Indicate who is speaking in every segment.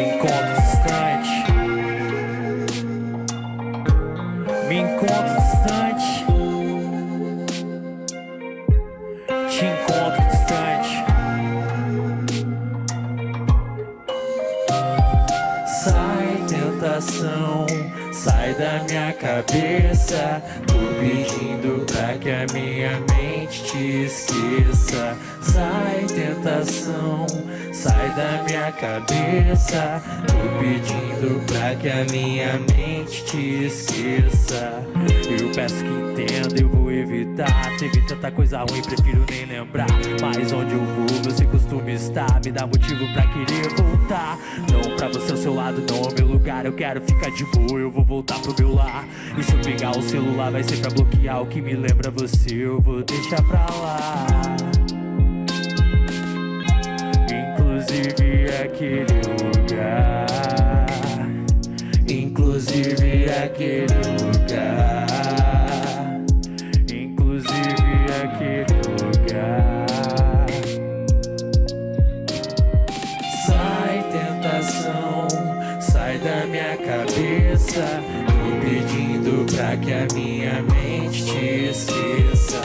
Speaker 1: encontro distante. Me encontro distante. Te encontro distante. Sai tentação, sai da minha cabeça. Tô pedindo pra que a minha mente te esqueça. Sai tentação, sai da minha cabeça. Tô pedindo pra que a minha mente te esqueça. Eu peço que entenda, eu vou evitar. Teve tanta coisa ruim, prefiro nem lembrar. Mas onde eu vou, você costuma estar. Me dá motivo pra querer voltar. Não pra você, o seu lado não é meu lugar. Eu quero ficar de boa, eu vou voltar pro meu lar. E se eu pegar o celular, vai ser pra bloquear o que me lembra você. Eu vou deixar pra lá. Inclusive aquele lugar. Inclusive aquele lugar. Da minha cabeça. Tô pedindo pra que a minha mente te esqueça.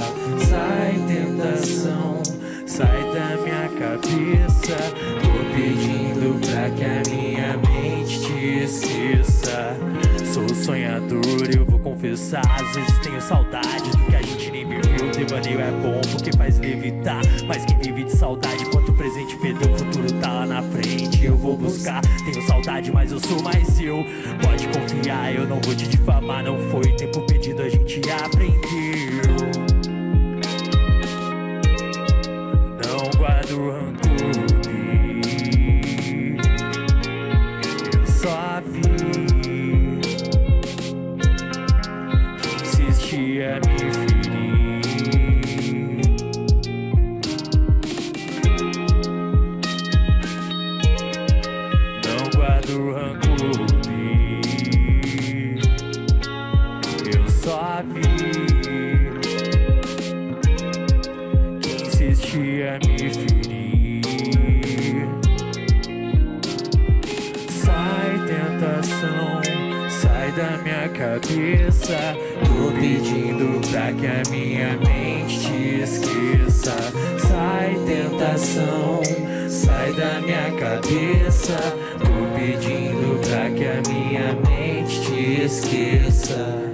Speaker 1: Sai tentação, sai da minha cabeça. Tô pedindo pra que a minha mente te esqueça. Sou sonhador, eu vou confessar. Às vezes tenho saudade do que a gente nem viveu. Devaneio é bom porque faz levitar. Mas quem vive de saudade, saudade, mas eu sou mais eu. Pode confiar, eu não vou te difamar. Não foi tempo perdido, a gente aprendeu. Não guardo rancor. Eu só vi Guardo rancor. Eu só vi que insistia a me ferir. Sai tentação, sai da minha cabeça. Tô pedindo pra que a minha mente te esqueça. Sai tentação, sai da minha cabeça. Esqueça.